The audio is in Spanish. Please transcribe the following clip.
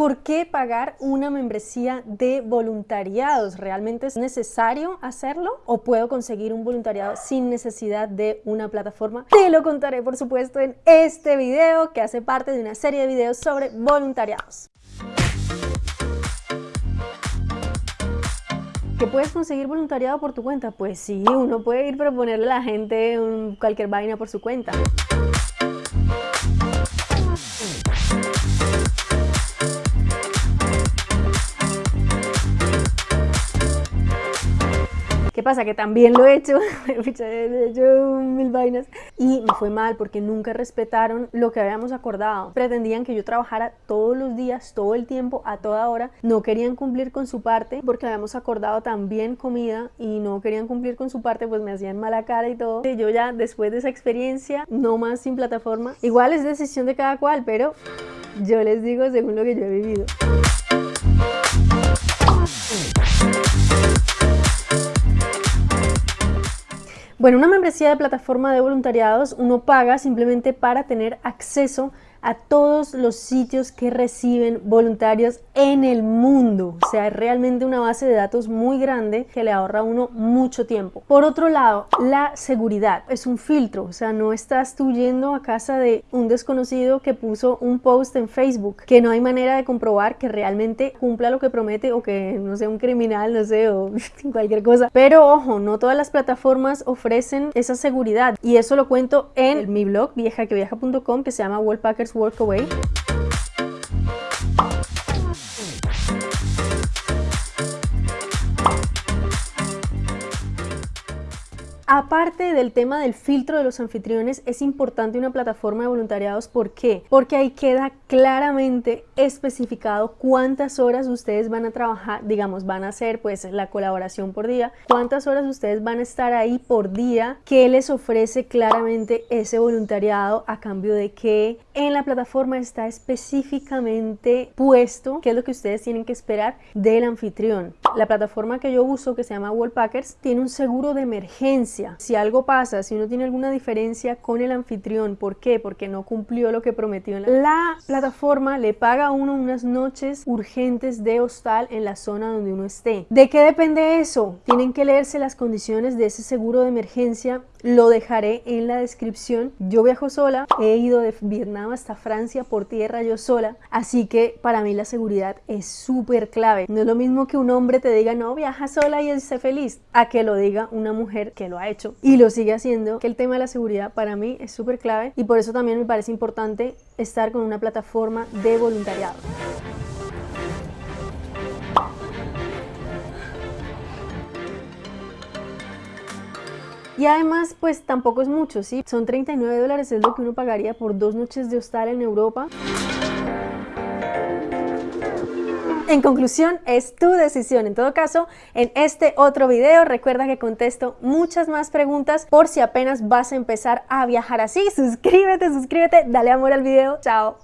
¿Por qué pagar una membresía de voluntariados? ¿Realmente es necesario hacerlo? ¿O puedo conseguir un voluntariado sin necesidad de una plataforma? Te lo contaré por supuesto en este video que hace parte de una serie de videos sobre voluntariados. ¿Que puedes conseguir voluntariado por tu cuenta? Pues sí, uno puede ir proponerle a la gente cualquier vaina por su cuenta. ¿Qué pasa? Que también lo he hecho, he mil vainas y me fue mal porque nunca respetaron lo que habíamos acordado. Pretendían que yo trabajara todos los días, todo el tiempo, a toda hora. No querían cumplir con su parte porque habíamos acordado también comida y no querían cumplir con su parte, pues me hacían mala cara y todo. Yo ya después de esa experiencia, no más sin plataforma. Igual es decisión de cada cual, pero yo les digo según lo que yo he vivido. Bueno, una membresía de plataforma de voluntariados uno paga simplemente para tener acceso todos los sitios que reciben voluntarios en el mundo. O sea, es realmente una base de datos muy grande que le ahorra a uno mucho tiempo. Por otro lado, la seguridad es un filtro. O sea, no estás tú yendo a casa de un desconocido que puso un post en Facebook, que no hay manera de comprobar que realmente cumpla lo que promete o que no sea un criminal, no sé, o cualquier cosa. Pero ojo, no todas las plataformas ofrecen esa seguridad. Y eso lo cuento en mi blog, viajaqueviaja.com, que se llama Wallpackers Work Away. Aparte del tema del filtro de los anfitriones, es importante una plataforma de voluntariados. ¿Por qué? Porque ahí queda claramente especificado cuántas horas ustedes van a trabajar, digamos, van a hacer pues la colaboración por día, cuántas horas ustedes van a estar ahí por día, qué les ofrece claramente ese voluntariado a cambio de que en la plataforma está específicamente puesto qué es lo que ustedes tienen que esperar del anfitrión. La plataforma que yo uso, que se llama Wallpackers, tiene un seguro de emergencia si algo pasa, si uno tiene alguna diferencia con el anfitrión, ¿por qué? Porque no cumplió lo que prometió. La plataforma le paga a uno unas noches urgentes de hostal en la zona donde uno esté. ¿De qué depende eso? Tienen que leerse las condiciones de ese seguro de emergencia lo dejaré en la descripción. Yo viajo sola, he ido de Vietnam hasta Francia por tierra yo sola, así que para mí la seguridad es súper clave. No es lo mismo que un hombre te diga no, viaja sola y esté feliz, a que lo diga una mujer que lo ha hecho y lo sigue haciendo, que el tema de la seguridad para mí es súper clave y por eso también me parece importante estar con una plataforma de voluntariado. Y además, pues tampoco es mucho, ¿sí? Son 39 dólares, es lo que uno pagaría por dos noches de hostal en Europa. En conclusión, es tu decisión. En todo caso, en este otro video, recuerda que contesto muchas más preguntas por si apenas vas a empezar a viajar así. Suscríbete, suscríbete, dale amor al video. Chao.